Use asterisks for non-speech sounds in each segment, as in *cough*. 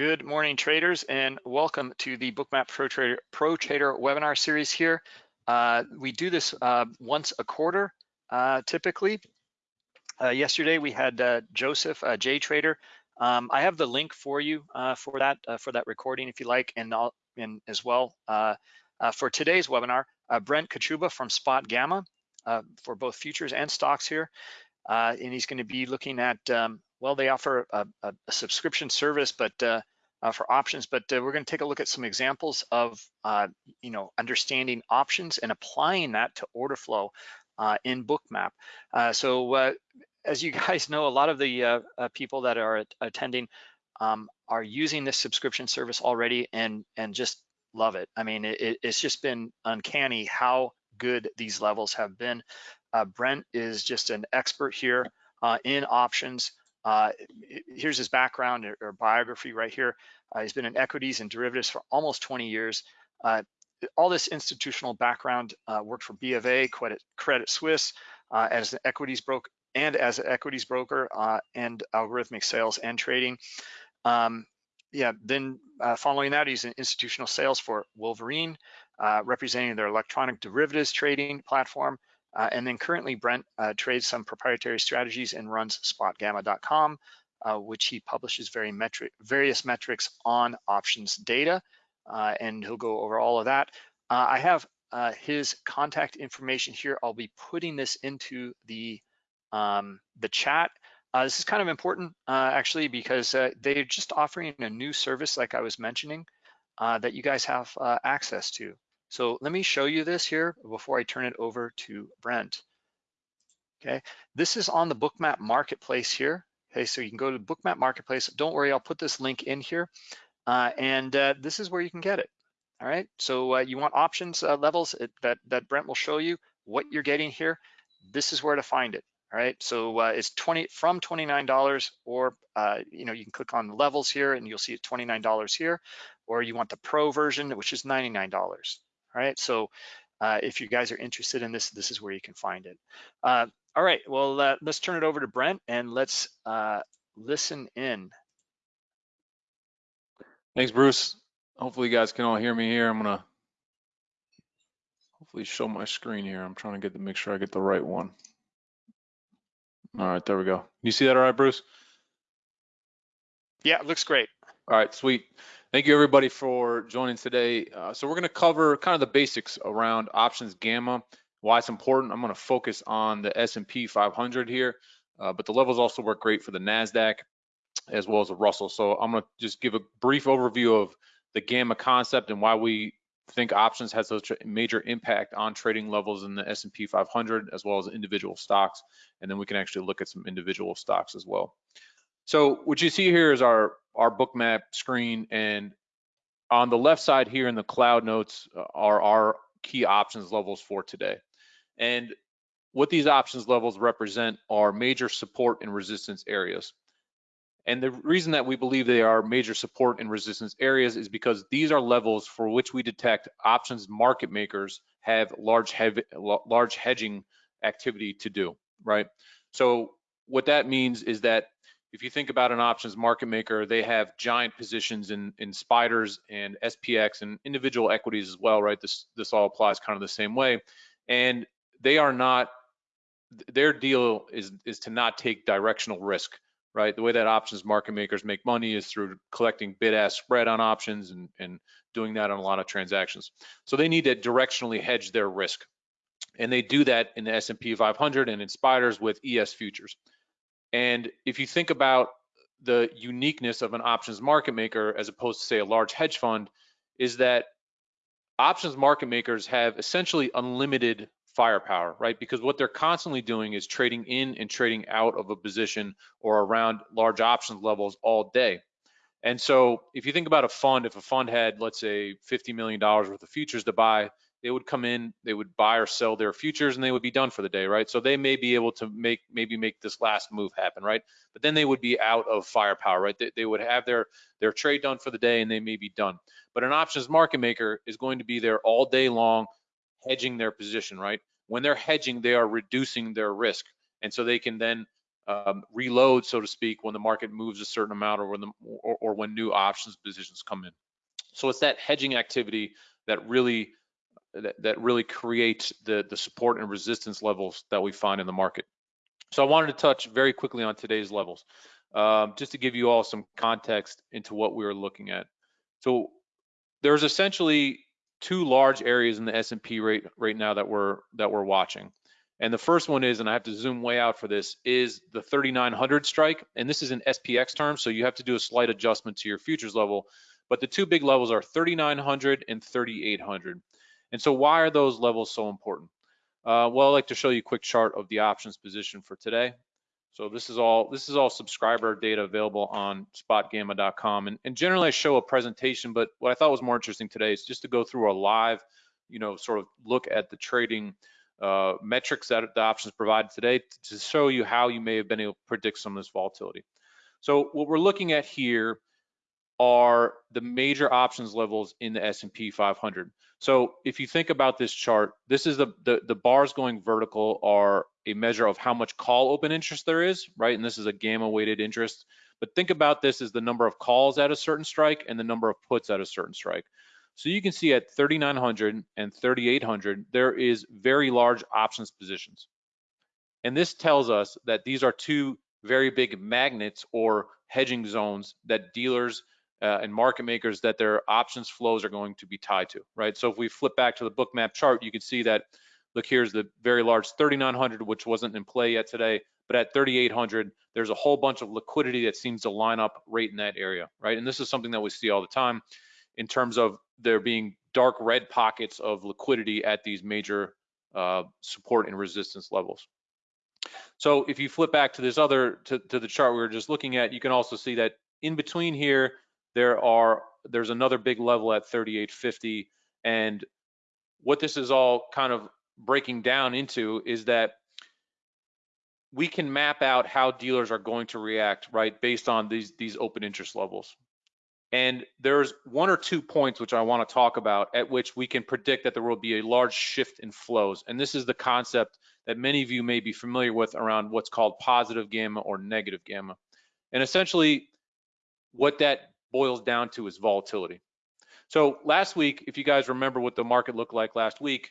Good morning, traders, and welcome to the Bookmap Pro Trader, Pro Trader webinar series here. Uh, we do this uh, once a quarter, uh, typically. Uh, yesterday we had uh, Joseph, uh, J Trader. Um, I have the link for you for that for that recording if you like, and, I'll, and as well for today's webinar, Brent Kochuba from Spot Gamma for both futures and stocks here, and he's going to be looking at um, well, they offer a, a, subscription service, but uh, uh, for options, but uh, we're going to take a look at some examples of, uh, you know, understanding options and applying that to order flow uh, in Bookmap. Uh, so as you *laughs* guys know, a lot of the people that are attending um, are using this subscription service already and, and just love it. I mean, it, it's just been uncanny how good these levels have been. Brent is just an expert here in options. Uh, here's his background or, or, biography right here. Uh, he's been in equities and derivatives for almost 20 years. Uh, all this institutional background uh, worked for B of A, Credit, Credit Suisse uh, as an equities broker and as an equities broker uh, and algorithmic sales and trading. Um, yeah, then following that, he's in institutional sales for Wolverine, representing their electronic derivatives trading platform. Uh, and then currently Brent uh, trades some proprietary strategies and runs spotgamma.com, uh, which he publishes very metric, various metrics on options data. Uh, and he'll go over all of that. Uh, I have uh, his contact information here. I'll be putting this into the, um, the chat. this is kind of important actually because they're just offering a new service like I was mentioning that you guys have access to. So let me show you this here before I turn it over to Brent. Okay, this is on the Bookmap Marketplace here. Okay, so you can go to Bookmap Marketplace. Don't worry, I'll put this link in here. Uh, and uh, this is where you can get it. All right, so uh, you want options uh, levels that, that Brent will show you what you're getting here. This is where to find it. All right, so uh, it's 20 from $29 or, uh, you know, you can click on the levels here and you'll see it $29 here, or you want the pro version, which is $99. All right, so uh, if you guys are interested in this, this is where you can find it. Uh, all right, well, uh, let's turn it over to Brent and let's uh, listen in. Thanks, Bruce. Hopefully you guys can all hear me here. I'm gonna hopefully show my screen here. I'm trying to get to make sure I get the right one. All right, there we go. You see that all right, Bruce? Yeah, it looks great. All right, sweet. Thank you everybody for joining today. Uh, so we're going to cover kind of the basics around options gamma, why it's important. I'm going to focus on the S&P 500 here, uh, but the levels also work great for the NASDAQ as well as the Russell. So I'm going to just give a brief overview of the gamma concept and why we think options has such a major impact on trading levels in the S&P 500 as well as individual stocks. And then we can actually look at some individual stocks as well. So what you see here is our our bookmap screen and on the left side here in the cloud notes uh, are our key options levels for today. And what these options levels represent are major support and resistance areas. And the reason that we believe they are major support and resistance areas is because these are levels for which we detect options market makers have large, heavy, large hedging activity to do, right? So what that means is that if you think about an options market maker, they have giant positions in in spiders and SPX and individual equities as well, right? This this all applies kind of the same way, and they are not. Their deal is is to not take directional risk, right? The way that options market makers make money is through collecting bid-ask spread on options and and doing that on a lot of transactions. So they need to directionally hedge their risk, and they do that in the S&P 500 and in spiders with ES futures. And if you think about the uniqueness of an options market maker as opposed to say a large hedge fund is that options market makers have essentially unlimited firepower, right? Because what they're constantly doing is trading in and trading out of a position or around large options levels all day. And so if you think about a fund, if a fund had, let's say, $50 million worth of futures to buy, they would come in, they would buy or sell their futures and they would be done for the day, right? So they may be able to make maybe make this last move happen, right? But then they would be out of firepower, right? They, they would have their their trade done for the day and they may be done. But an options market maker is going to be there all day long hedging their position, right? When they're hedging, they are reducing their risk. And so they can then um, reload, so to speak, when the market moves a certain amount or when the or, or when new options positions come in. So it's that hedging activity that really that, that really creates the the support and resistance levels that we find in the market. So I wanted to touch very quickly on today's levels, um, just to give you all some context into what we are looking at. So there's essentially two large areas in the S&P rate right now that we're that we're watching. And the first one is, and I have to zoom way out for this, is the 3900 strike. And this is in SPX terms, so you have to do a slight adjustment to your futures level. But the two big levels are 3900 and 3800. And so why are those levels so important? Uh, well, I'd like to show you a quick chart of the options position for today. So this is all this is all subscriber data available on spotgamma.com. And, and generally I show a presentation, but what I thought was more interesting today is just to go through a live, you know, sort of look at the trading uh, metrics that the options provided today to show you how you may have been able to predict some of this volatility. So what we're looking at here are the major options levels in the S&P 500. So if you think about this chart, this is the, the, the bars going vertical are a measure of how much call open interest there is, right? And this is a gamma weighted interest. But think about this as the number of calls at a certain strike and the number of puts at a certain strike. So you can see at 3,900 and 3,800, there is very large options positions. And this tells us that these are two very big magnets or hedging zones that dealers uh, and market makers that their options flows are going to be tied to, right? So if we flip back to the bookmap chart, you can see that, look, here's the very large 3,900, which wasn't in play yet today, but at 3,800, there's a whole bunch of liquidity that seems to line up right in that area, right? And this is something that we see all the time in terms of there being dark red pockets of liquidity at these major uh, support and resistance levels. So if you flip back to this other, to, to the chart we were just looking at, you can also see that in between here, there are there's another big level at 3850 and what this is all kind of breaking down into is that we can map out how dealers are going to react right based on these these open interest levels and there's one or two points which I want to talk about at which we can predict that there will be a large shift in flows. And this is the concept that many of you may be familiar with around what's called positive gamma or negative gamma. And essentially what that boils down to is volatility. So last week, if you guys remember what the market looked like last week,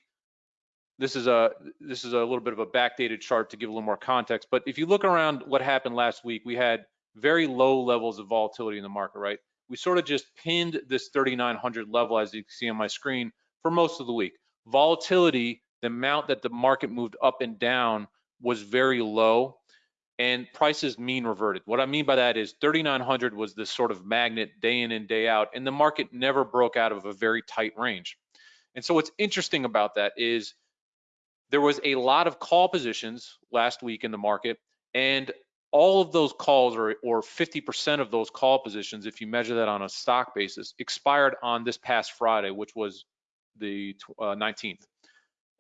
this is a this is a little bit of a backdated chart to give a little more context. But if you look around what happened last week, we had very low levels of volatility in the market, right? We sort of just pinned this 3,900 level, as you can see on my screen, for most of the week. Volatility, the amount that the market moved up and down was very low and prices mean reverted. What I mean by that is 3,900 was this sort of magnet day in and day out, and the market never broke out of a very tight range. And so what's interesting about that is there was a lot of call positions last week in the market, and all of those calls, or, or 50% of those call positions, if you measure that on a stock basis, expired on this past Friday, which was the uh, 19th.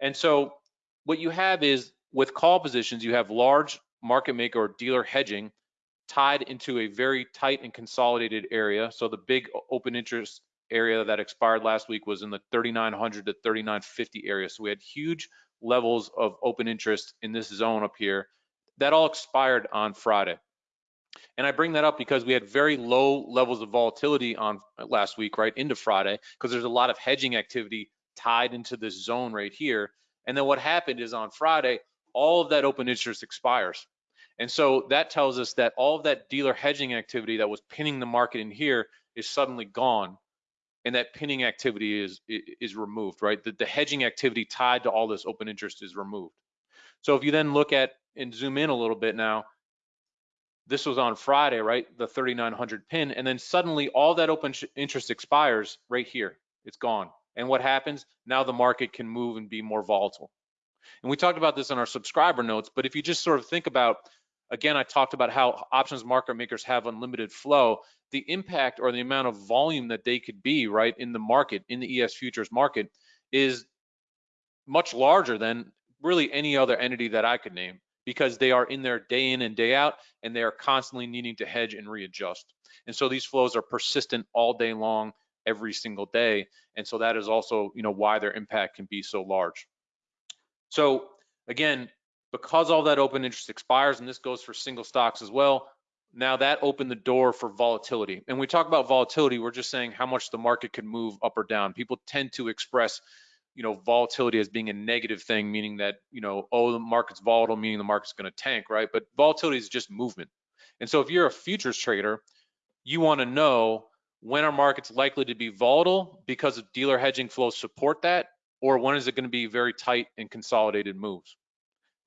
And so what you have is with call positions, you have large market maker or dealer hedging tied into a very tight and consolidated area. So the big open interest area that expired last week was in the 3900 to 3950 area. So we had huge levels of open interest in this zone up here. That all expired on Friday. And I bring that up because we had very low levels of volatility on uh, last week, right into Friday, because there's a lot of hedging activity tied into this zone right here. And then what happened is on Friday, all of that open interest expires. And so that tells us that all of that dealer hedging activity that was pinning the market in here is suddenly gone. And that pinning activity is is removed, right? The, the hedging activity tied to all this open interest is removed. So if you then look at and zoom in a little bit now, this was on Friday, right? The 3900 pin, and then suddenly all that open interest expires right here. It's gone. And what happens? Now the market can move and be more volatile. And we talked about this in our subscriber notes, but if you just sort of think about, again, I talked about how options market makers have unlimited flow, the impact or the amount of volume that they could be, right, in the market, in the ES futures market is much larger than really any other entity that I could name because they are in there day in and day out and they are constantly needing to hedge and readjust. And so these flows are persistent all day long, every single day. And so that is also, you know, why their impact can be so large. So again, Because all that open interest expires, and this goes for single stocks as well, now that opened the door for volatility. And we talk about volatility, we're just saying how much the market could move up or down. People tend to express, you know, volatility as being a negative thing, meaning that, you know, oh, the market's volatile, meaning the market's going to tank, right? But volatility is just movement. And so if you're a futures trader, you want to know when are markets likely to be volatile because of dealer hedging flows support that, or when is it going to be very tight and consolidated moves?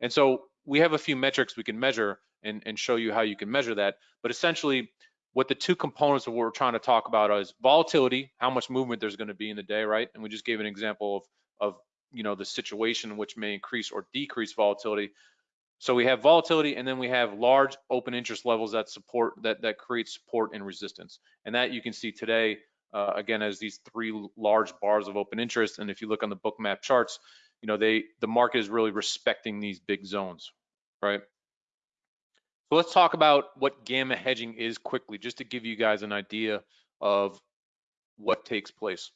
And so we have a few metrics we can measure and, and show you how you can measure that. But essentially, what the two components of what we're trying to talk about is volatility, how much movement there's going to be in the day, right? And we just gave an example of, of you know, the situation which may increase or decrease volatility. So we have volatility and then we have large open interest levels that support that that create support and resistance. And that you can see today uh, again as these three large bars of open interest. And if you look on the Bookmap charts, you know they the market is really respecting these big zones, right? So let's talk about what gamma hedging is quickly, just to give you guys an idea of what takes place.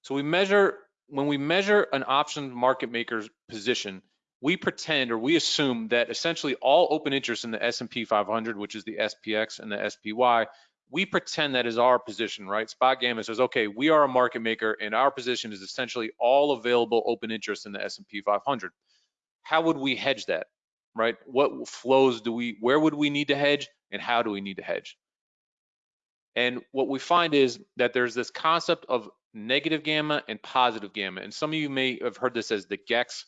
So we measure, when we measure an option market maker's position, we pretend or we assume that essentially all open interest in the S&P 500, which is the SPX and the SPY, we pretend that is our position, right? Spot Gamma says, okay, we are a market maker and our position is essentially all available open interest in the S&P 500. How would we hedge that? right? What flows do we, where would we need to hedge and how do we need to hedge? And what we find is that there's this concept of negative gamma and positive gamma. And some of you may have heard this as the GEX.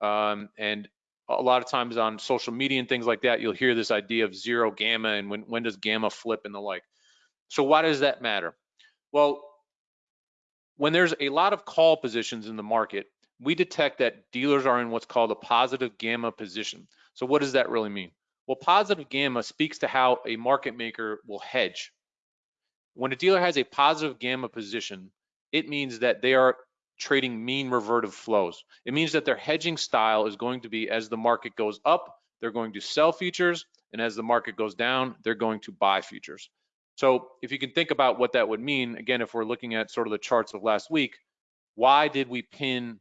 Um, and a lot of times on social media and things like that, you'll hear this idea of zero gamma and when, when does gamma flip and the like. So why does that matter? Well, when there's a lot of call positions in the market, we detect that dealers are in what's called a positive gamma position. So what does that really mean? Well, positive gamma speaks to how a market maker will hedge. When a dealer has a positive gamma position, it means that they are trading mean revertive flows. It means that their hedging style is going to be as the market goes up, they're going to sell futures, and as the market goes down, they're going to buy futures. So if you can think about what that would mean, again, if we're looking at sort of the charts of last week, why did we pin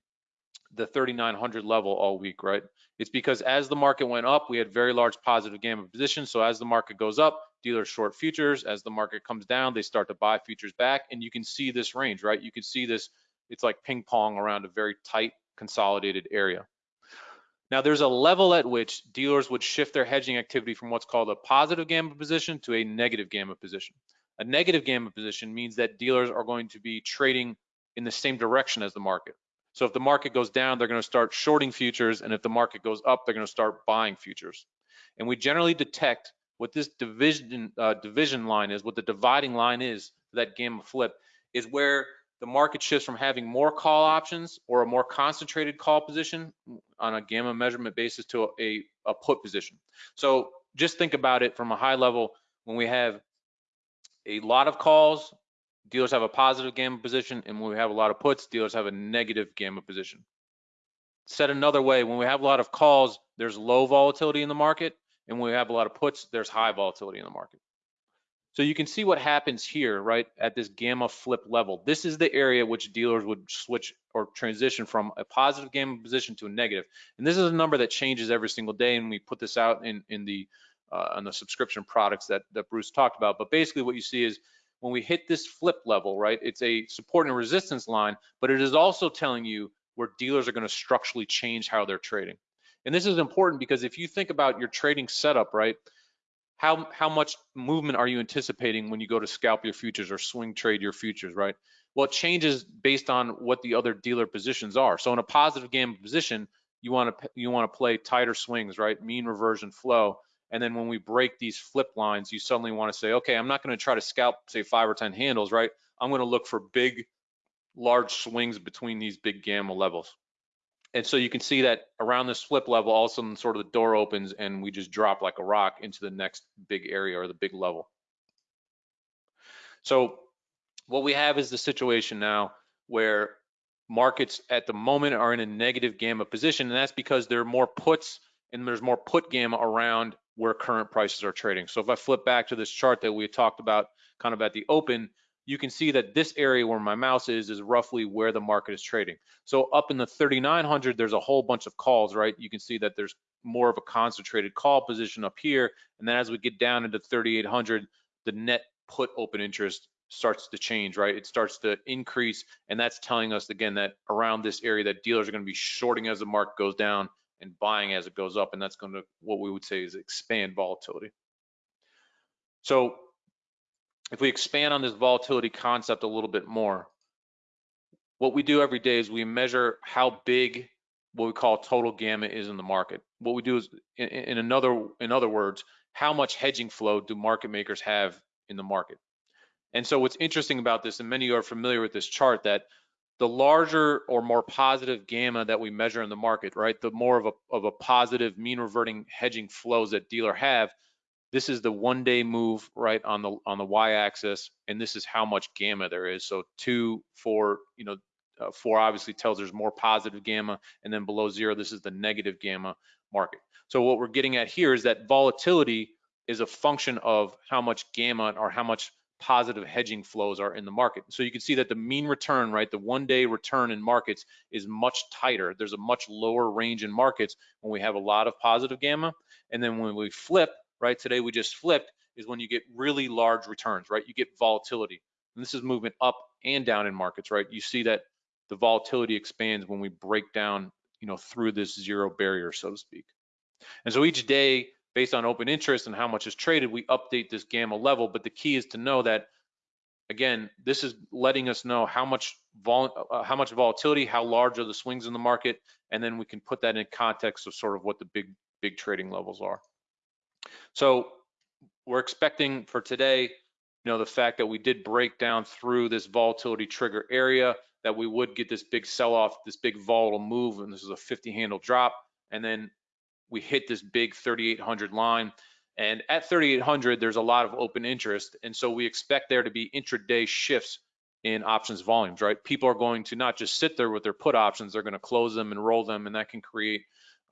the 3900 level all week, right? It's because as the market went up, we had very large positive gamma positions. So as the market goes up, dealers short futures. As the market comes down, they start to buy futures back. And you can see this range, right? You can see this, it's like ping pong around a very tight consolidated area. Now there's a level at which dealers would shift their hedging activity from what's called a positive gamma position to a negative gamma position. A negative gamma position means that dealers are going to be trading in the same direction as the market. So if the market goes down, they're going to start shorting futures, and if the market goes up, they're going to start buying futures. And we generally detect what this division uh, division line is, what the dividing line is that gamma flip, is where the market shifts from having more call options or a more concentrated call position on a gamma measurement basis to a, a put position. So just think about it from a high level when we have a lot of calls dealers have a positive gamma position, and when we have a lot of puts, dealers have a negative gamma position. Said another way, when we have a lot of calls, there's low volatility in the market, and when we have a lot of puts, there's high volatility in the market. So you can see what happens here, right, at this gamma flip level. This is the area which dealers would switch or transition from a positive gamma position to a negative. And this is a number that changes every single day, and we put this out in, in the uh, on the subscription products that, that Bruce talked about. But basically what you see is when we hit this flip level, right, it's a support and resistance line, but it is also telling you where dealers are going to structurally change how they're trading. And this is important because if you think about your trading setup, right, how, how much movement are you anticipating when you go to scalp your futures or swing trade your futures, right? Well, it changes based on what the other dealer positions are. So in a positive gamma position, you want to you want to play tighter swings, right? Mean reversion flow. And then when we break these flip lines, you suddenly want to say, okay, I'm not going to try to scalp, say, five or 10 handles, right? I'm going to look for big, large swings between these big gamma levels. And so you can see that around this flip level, all of a sudden sort of the door opens and we just drop like a rock into the next big area or the big level. So what we have is the situation now where markets at the moment are in a negative gamma position, and that's because there are more puts and there's more put gamma around where current prices are trading. So if I flip back to this chart that we talked about kind of at the open, you can see that this area where my mouse is is roughly where the market is trading. So up in the 3900, there's a whole bunch of calls, right? You can see that there's more of a concentrated call position up here. And then as we get down into 3800, the net put open interest starts to change, right? It starts to increase. And that's telling us again that around this area that dealers are going to be shorting as the market goes down and buying as it goes up. And that's going to what we would say is expand volatility. So if we expand on this volatility concept a little bit more, what we do every day is we measure how big what we call total gamma is in the market. What we do is, in, in another in other words, how much hedging flow do market makers have in the market? And so what's interesting about this, and many of you are familiar with this chart, that the larger or more positive gamma that we measure in the market, right, the more of a, of a positive mean reverting hedging flows that dealer have, this is the one day move right on the on the y-axis, and this is how much gamma there is. So two, four, you know, uh, four obviously tells there's more positive gamma, and then below zero, this is the negative gamma market. So what we're getting at here is that volatility is a function of how much gamma or how much positive hedging flows are in the market. So you can see that the mean return, right, the one day return in markets is much tighter. There's a much lower range in markets when we have a lot of positive gamma. And then when we flip, right, today we just flipped, is when you get really large returns, right? You get volatility. And this is movement up and down in markets, right? You see that the volatility expands when we break down, you know, through this zero barrier, so to speak. And so each day based on open interest and how much is traded, we update this gamma level. But the key is to know that, again, this is letting us know how much vol uh, how much volatility, how large are the swings in the market, and then we can put that in context of sort of what the big big trading levels are. So we're expecting for today, you know, the fact that we did break down through this volatility trigger area, that we would get this big sell-off, this big volatile move, and this is a 50 handle drop, and then we hit this big 3,800 line. And at 3,800, there's a lot of open interest. And so we expect there to be intraday shifts in options volumes, right? People are going to not just sit there with their put options, they're going to close them and roll them, and that can create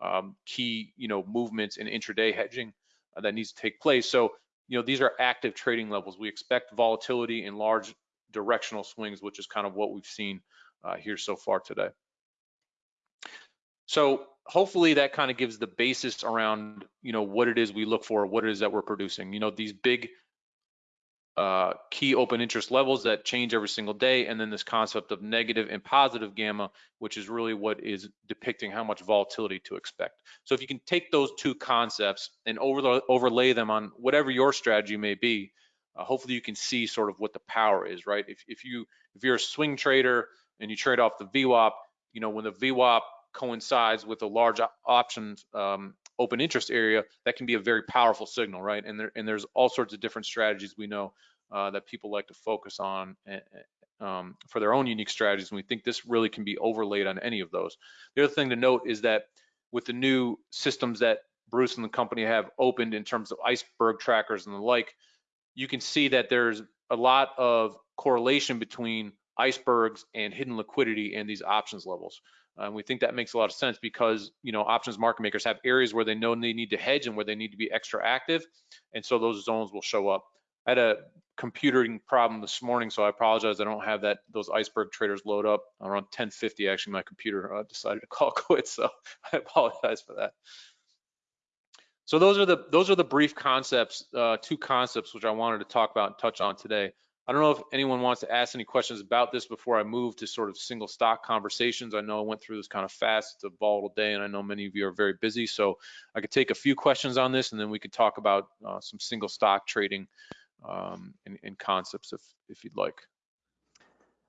um, key, you know, movements in intraday hedging that needs to take place. So, you know, these are active trading levels. We expect volatility in large directional swings, which is kind of what we've seen uh, here so far today. So hopefully that kind of gives the basis around, you know, what it is we look for, what it is that we're producing. You know, these big uh, key open interest levels that change every single day, and then this concept of negative and positive gamma, which is really what is depicting how much volatility to expect. So if you can take those two concepts and over overlay them on whatever your strategy may be, uh, hopefully you can see sort of what the power is, right? If, if you if you're a swing trader and you trade off the VWAP, you know when the VWAP coincides with a large options um, open interest area, that can be a very powerful signal, right? And there and there's all sorts of different strategies we know uh, that people like to focus on eh, eh, um, for their own unique strategies. And we think this really can be overlaid on any of those. The other thing to note is that with the new systems that Bruce and the company have opened in terms of iceberg trackers and the like, you can see that there's a lot of correlation between icebergs and hidden liquidity and these options levels. And uh, we think that makes a lot of sense because you know options market makers have areas where they know they need to hedge and where they need to be extra active, and so those zones will show up. I had a computing problem this morning, so I apologize. I don't have that those iceberg trackers load up around 10:50. Actually, my computer uh, decided to *laughs* call quits, so I apologize for that. So those are the those are the brief concepts, uh, two concepts which I wanted to talk about and touch on today. I don't know if anyone wants to ask any questions about this before I move to sort of single stock conversations. I know I went through this kind of fast. It's a volatile day, and I know many of you are very busy. So I could take a few questions on this, and then we could talk about uh, some single stock trading um, and, and, concepts if, if you'd like.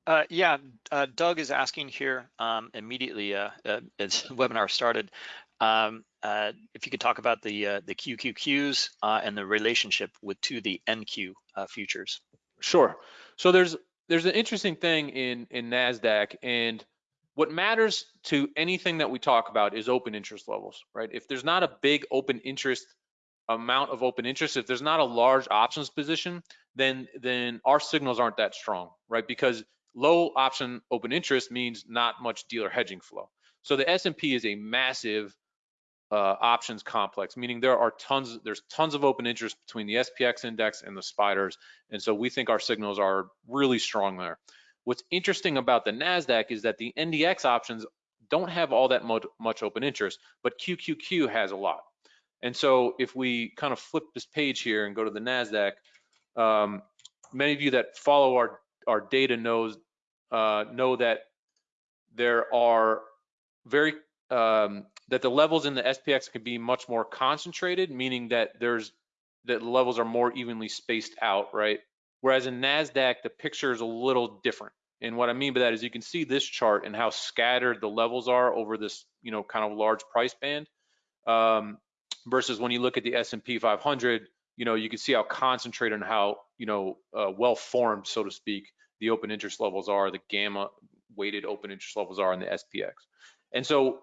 Uh, yeah, uh, Doug is asking here um, immediately uh, uh as the webinar started, um, uh, if you could talk about the uh, the QQQs and the relationship with to the NQ futures. Sure. So there's there's an interesting thing in in Nasdaq, and what matters to anything that we talk about is open interest levels, right? If there's not a big open interest amount of open interest, if there's not a large options position, then then our signals aren't that strong, right? Because low option open interest means not much dealer hedging flow. So the S&P is a massive uh, options complex, meaning there are tons, there's tons of open interest between the SPX index and the spiders. And so we think our signals are really strong there. What's interesting about the NASDAQ is that the NDX options don't have all that much open interest, but QQQ has a lot. And so if we kind of flip this page here and go to the NASDAQ, um, many of you that follow our, our data knows, uh, know that there are very um, that the levels in the SPX can be much more concentrated, meaning that there's that the levels are more evenly spaced out, right? Whereas in NASDAQ, the picture is a little different. And what I mean by that is you can see this chart and how scattered the levels are over this, you know, kind of large price band. Um, versus when you look at the S&P 500, you know, you can see how concentrated and how, you know, uh, well formed, so to speak, the open interest levels are, the gamma weighted open interest levels are in the SPX. And so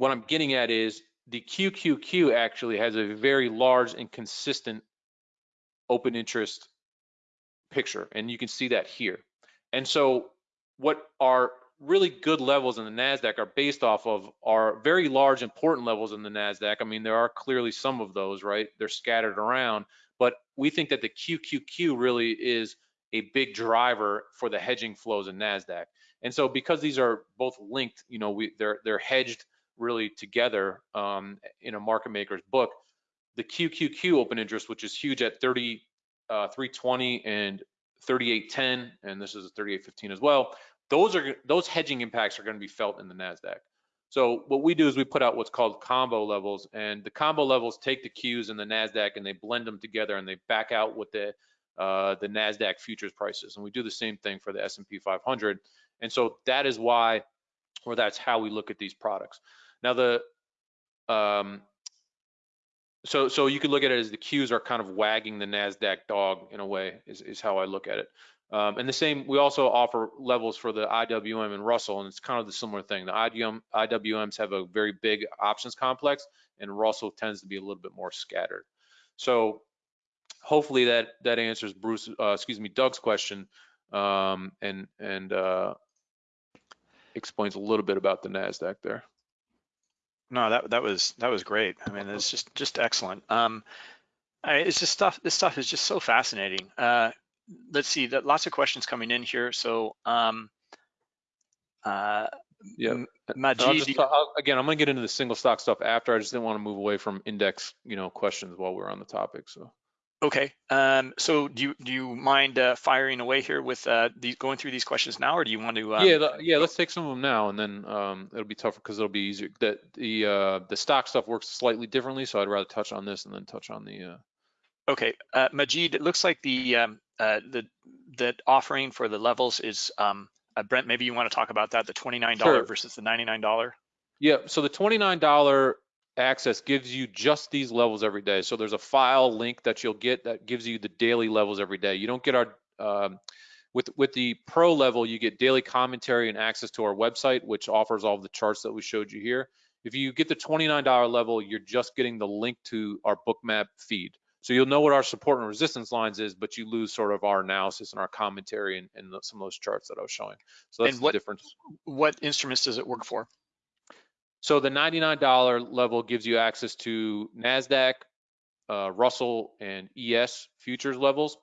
what I'm getting at is the QQQ actually has a very large and consistent open interest picture, and you can see that here. And so what are really good levels in the NASDAQ are based off of are very large, important levels in the NASDAQ. I mean, there are clearly some of those, right? They're scattered around, but we think that the QQQ really is a big driver for the hedging flows in NASDAQ. And so because these are both linked, you know, we they're they're hedged really together um, in a market maker's book. The QQQ open interest, which is huge at 30, uh, 320 and 3810, and this is a 3815 as well. Those are those hedging impacts are going to be felt in the Nasdaq. So what we do is we put out what's called combo levels, and the combo levels take the Qs and the Nasdaq and they blend them together and they back out what the uh, the Nasdaq futures prices. And we do the same thing for the S&P 500. And so that is why, or that's how we look at these products. Now the um, so so you could look at it as the Qs are kind of wagging the Nasdaq dog in a way is, is how I look at it. Um, and the same, we also offer levels for the IWM and Russell, and it's kind of the similar thing. The IWM, IWMs have a very big options complex, and Russell tends to be a little bit more scattered. So hopefully that that answers Bruce, uh, excuse me, Doug's question, um, and and uh, explains a little bit about the Nasdaq there. No, that that was that was great. I mean, it's just just excellent. Um, I, it's just stuff. This stuff is just so fascinating. Uh, let's see. That lots of questions coming in here. So, um, uh, yeah, Majid, just, I'll, again, I'm gonna get into the single stock stuff after. I just didn't want to move away from index, you know, questions while we're on the topic. So. Okay. Um, so do you do you mind uh, firing away here with uh, these going through these questions now, or do you want to? Um... Yeah, yeah. Let's take some of them now, and then um, it'll be tougher because it'll be easier. That the uh, the stock stuff works slightly differently, so I'd rather touch on this and then touch on the. Uh... Okay, uh, Majid. It looks like the um, uh, the the offering for the levels is um, uh, Brent. Maybe you want to talk about that, the twenty nine dollar sure. versus the ninety nine dollar. Yeah. So the twenty nine dollar access gives you just these levels every day. So there's a file link that you'll get that gives you the daily levels every day. You don't get our um, with with the pro level, you get daily commentary and access to our website, which offers all of the charts that we showed you here. If you get the $29 level, you're just getting the link to our bookmap feed. So you'll know what our support and resistance lines is, but you lose sort of our analysis and our commentary and, and some of those charts that I was showing. So that's and what, the difference. What instruments does it work for? So the $99 level gives you access to NASDAQ, uh, Russell, and ES futures levels.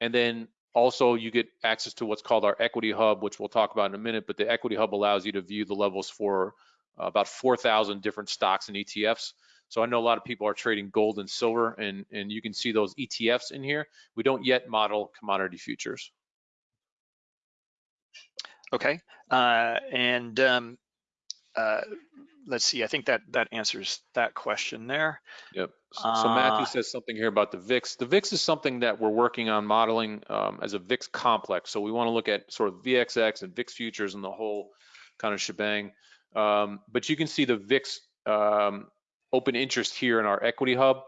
And then also you get access to what's called our equity hub, which we'll talk about in a minute, but the equity hub allows you to view the levels for uh, about 4,000 different stocks and ETFs. So I know a lot of people are trading gold and silver and, and you can see those ETFs in here. We don't yet model commodity futures. Okay, uh, and um, uh, let's see, I think that that answers that question there. Yep. So, uh, Matthew says something here about the VIX. The VIX is something that we're working on modeling um, as a VIX complex. So we want to look at sort of VXX and VIX futures and the whole kind of shebang. Um, but you can see the VIX um, open interest here in our equity hub.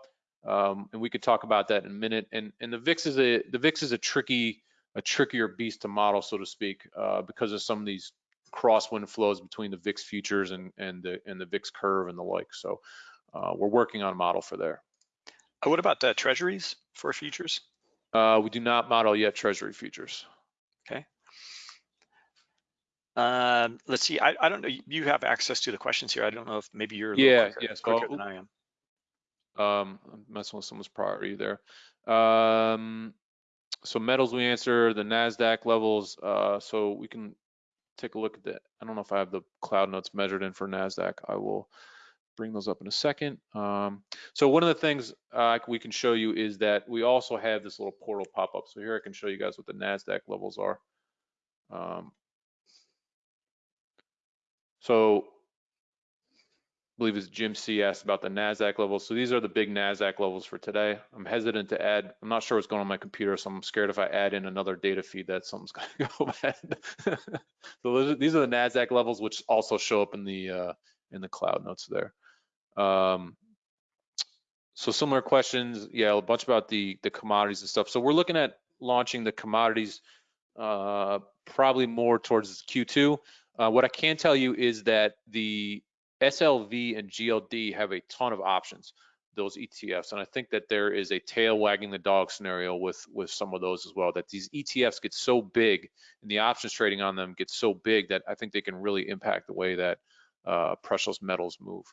Um, and we could talk about that in a minute. And, and the VIX is a the VIX is a tricky a trickier beast to model, so to speak, uh, because of some of these crosswind flows between the VIX futures and, and, the, and the VIX curve and the like. So uh, we're working on a model for there. Uh, what about uh, treasuries for futures? Uh, we do not model yet treasury futures. Okay. Um, let's see, I, I don't know, you have access to the questions here. I don't know if maybe you're Yeah, quicker, yeah, so quicker than I am. Um, I'm messing with someone's priority there. Um, so metals we answer, the NASDAQ levels, uh, so we can take a look at that. I don't know if I have the cloud notes measured in for NASDAQ. I will bring those up in a second. Um, so one of the things uh, we can show you is that we also have this little portal pop up. So here I can show you guys what the NASDAQ levels are. Um, so believe it's Jim C asked about the NASDAQ levels. So these are the big NASDAQ levels for today. I'm hesitant to add, I'm not sure what's going on my computer, so I'm scared if I add in another data feed that something's *laughs* gonna go bad. *laughs* so those are, these are the NASDAQ levels, which also show up in the, uh, in the cloud notes there. Um, so similar questions, yeah, a bunch about the, the commodities and stuff. So we're looking at launching the commodities uh, probably more towards Q2. Uh, what I can tell you is that the SLV and GLD have a ton of options, those ETFs, and I think that there is a tail wagging the dog scenario with with some of those as well. That these ETFs get so big and the options trading on them gets so big that I think they can really impact the way that uh, precious metals move.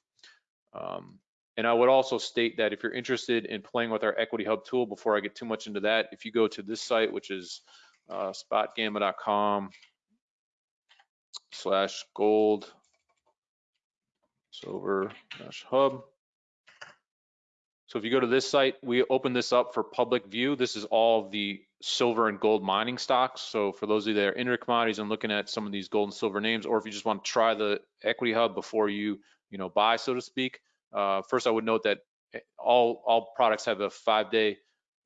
Um, and I would also state that if you're interested in playing with our Equity Hub tool, before I get too much into that, if you go to this site, which is uh, spotgamma.com slash gold silver hub. So if you go to this site, we open this up for public view. This is all the silver and gold mining stocks. So for those of you that are into commodities and looking at some of these gold and silver names, or if you just want to try the equity hub before you, you know, buy, so to speak. Uh, first, I would note that all all products have a five-day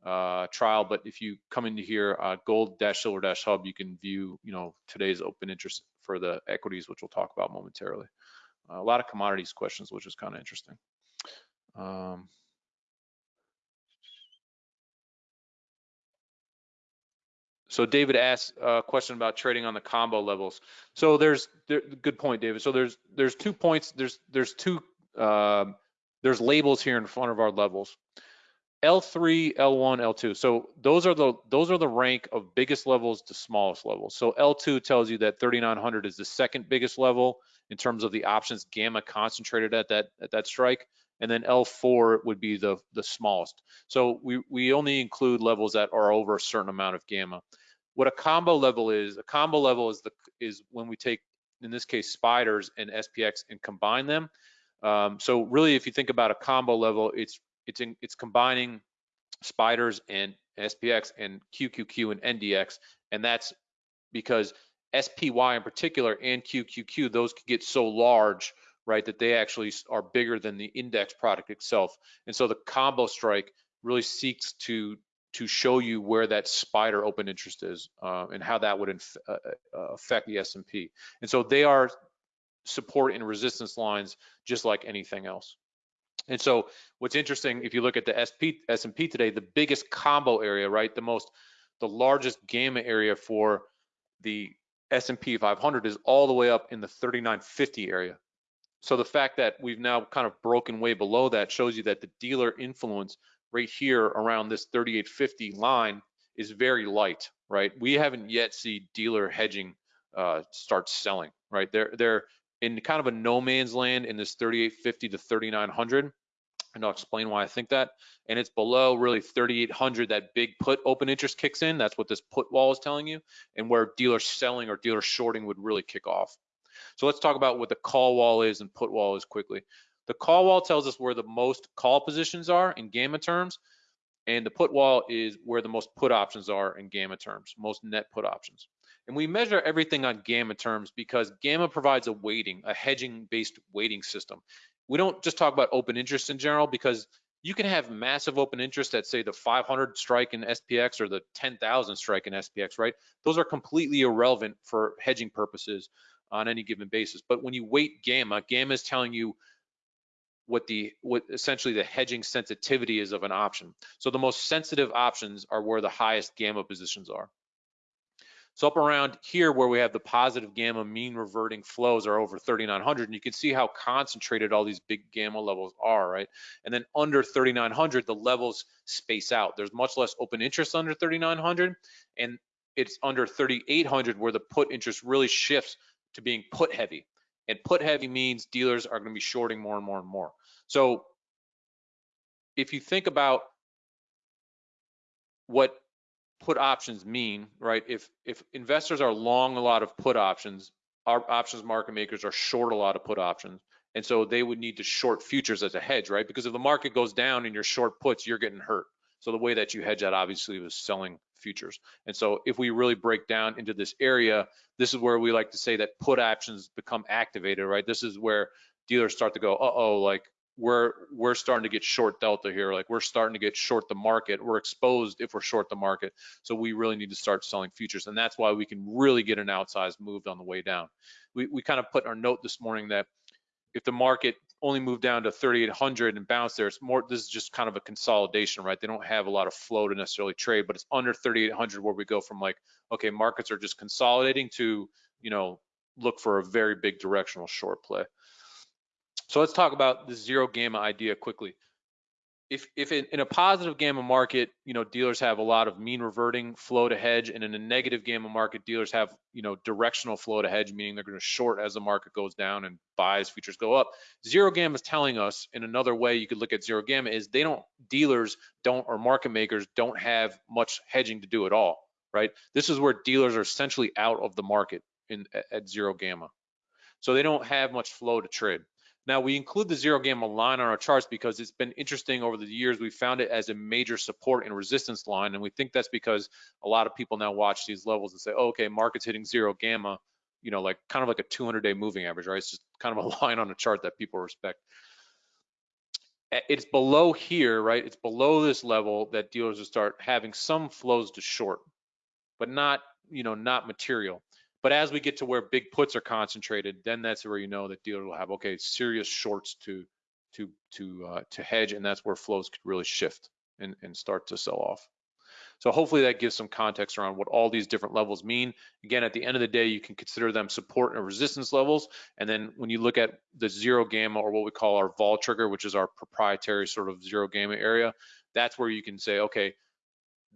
uh, trial, but if you come into here, uh, gold-silver-hub, you can view, you know, today's open interest for the equities, which we'll talk about momentarily. A lot of commodities questions, which is kind of interesting. Um, So David asked a question about trading on the combo levels. So there's there, good point, David. So there's there's two points. There's there's two uh, there's labels here in front of our levels. L3, L1, L2. So those are the those are the rank of biggest levels to smallest levels. So L2 tells you that 3900 is the second biggest level in terms of the options gamma concentrated at that at that strike, and then L4 would be the the smallest. So we we only include levels that are over a certain amount of gamma. What a combo level is, a combo level is the is when we take in this case spiders and SPX and combine them. Um, so really, if you think about a combo level, it's it's in, it's combining spiders and SPX and QQQ and NDX, and that's because SPY in particular and QQQ, those could get so large, right, that they actually are bigger than the index product itself. And so the combo strike really seeks to to show you where that spider open interest is uh, and how that would inf uh, uh affect the S&P. And so they are support and resistance lines just like anything else. And so what's interesting, if you look at the SP, S&P today, the biggest combo area, right, the most, the largest gamma area for the S&P 500 is all the way up in the 3950 area. So the fact that we've now kind of broken way below that shows you that the dealer influence right here around this 3850 line is very light, right? We haven't yet seen dealer hedging uh, start selling, right? They're they're in kind of a no man's land in this 3850 to 3900 and I'll explain why I think that. And it's below really 3,800, that big put open interest kicks in. That's what this put wall is telling you, and where dealer selling or dealer shorting would really kick off. So let's talk about what the call wall is and put wall is quickly. The call wall tells us where the most call positions are in gamma terms, and the put wall is where the most put options are in gamma terms, most net put options. And we measure everything on gamma terms because gamma provides a weighting, a hedging based weighting system. We don't just talk about open interest in general because you can have massive open interest at say the 500 strike in SPX or the 10,000 strike in SPX, right? Those are completely irrelevant for hedging purposes on any given basis. But when you weight gamma, gamma is telling you what the what essentially the hedging sensitivity is of an option. So the most sensitive options are where the highest gamma positions are. So up around here where we have the positive gamma mean reverting flows are over 3900 and you can see how concentrated all these big gamma levels are, right? And then under 3900 the levels space out. There's much less open interest under 3900 and it's under 3800 where the put interest really shifts to being put heavy. And put heavy means dealers are going to be shorting more and more and more. So if you think about what put options mean, right? If if investors are long a lot of put options, our options market makers are short a lot of put options. And so they would need to short futures as a hedge, right? Because if the market goes down and you're short puts, you're getting hurt. So the way that you hedge that obviously was selling futures. And so if we really break down into this area, this is where we like to say that put options become activated, right? This is where dealers start to go, uh-oh, like we're we're starting to get short delta here. Like we're starting to get short the market. We're exposed if we're short the market. So we really need to start selling futures. And that's why we can really get an outsized move on the way down. We, we kind of put our note this morning that if the market only moved down to 3800 and bounced there it's more this is just kind of a consolidation right? They don't have a lot of flow to necessarily trade but it's under 3800 where we go from like okay markets are just consolidating to you know look for a very big directional short play so let's talk about the zero gamma idea quickly. If, if in, in, a positive gamma market, you know, dealers have a lot of mean reverting flow to hedge, and in a negative gamma market, dealers have, you know, directional flow to hedge, meaning they're going to short as the market goes down and buy as futures go up. Zero gamma is telling us, in another way you could look at zero gamma is they don't, dealers don't, or market makers don't have much hedging to do at all, right? This is where dealers are essentially out of the market in at, at zero gamma. So they don't have much flow to trade. Now we include the zero gamma line on our charts because it's been interesting over the years. We found it as a major support and resistance line. And we think that's because a lot of people now watch these levels and say, oh, okay, market's hitting zero gamma, you know, like kind of like a 200 day moving average, right? It's just kind of a *laughs* line on a chart that people respect. It's below here, right? It's below this level that dealers will start having some flows to short, but not, you know, not material. But as we get to where big puts are concentrated, then that's where you know that dealer will have okay serious shorts to to to uh, to hedge, and that's where flows could really shift and and start to sell off. So hopefully that gives some context around what all these different levels mean. Again, at the end of the day, you can consider them support and resistance levels. And then when you look at the zero gamma or what we call our vol trigger, which is our proprietary sort of zero gamma area, that's where you can say, okay,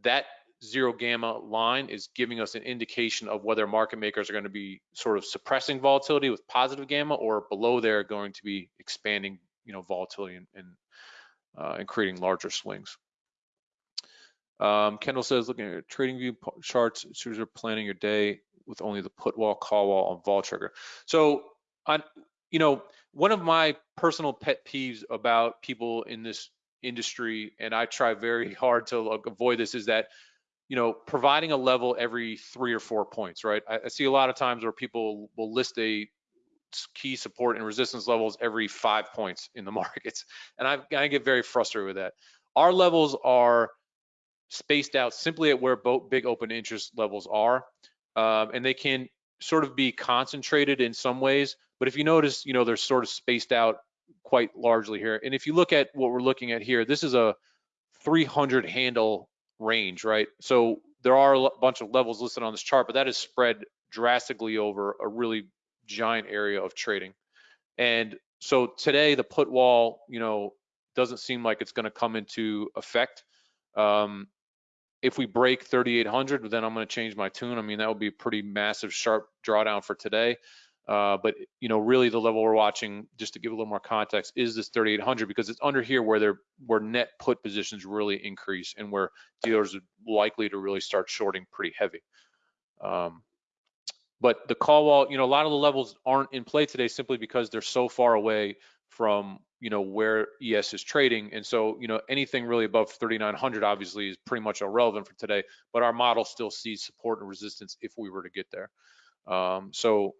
that zero gamma line is giving us an indication of whether market makers are going to be sort of suppressing volatility with positive gamma or below there going to be expanding you know volatility and and, uh, and creating larger swings. Um, Kendall says looking at TradingView charts as are planning your day with only the put wall call wall on vol trigger. So on you know one of my personal pet peeves about people in this industry and I try very hard to avoid this is that you know, providing a level every three or four points, right? I, I, see a lot of times where people will list a key support and resistance levels every five points in the *laughs* markets. And I, I get very frustrated with that. Our levels are spaced out simply at where both big open interest levels are. Um, and they can sort of be concentrated in some ways. But if you notice, you know, they're sort of spaced out quite largely here. And if you look at what we're looking at here, this is a 300 handle range, right? So there are a bunch of levels listed on this chart, but that is spread drastically over a really giant area of trading. And so today the put wall, you know, doesn't seem like it's going to come into effect. Um, if we break 3,800, then I'm going to change my tune. I mean, that would be a pretty massive, sharp drawdown for today. Uh, but you know, really the level we're watching, just to give a little more context, is this 3,800 because it's under here where they're where net put positions really increase and where dealers are likely to really start shorting pretty heavy. Um, but the call wall, you know, a lot of the levels aren't in play today simply because they're so far away from you know where ES is trading, and so you know anything really above 3,900 obviously is pretty much irrelevant for today. But our model still sees support and resistance if we were to get there. Um, so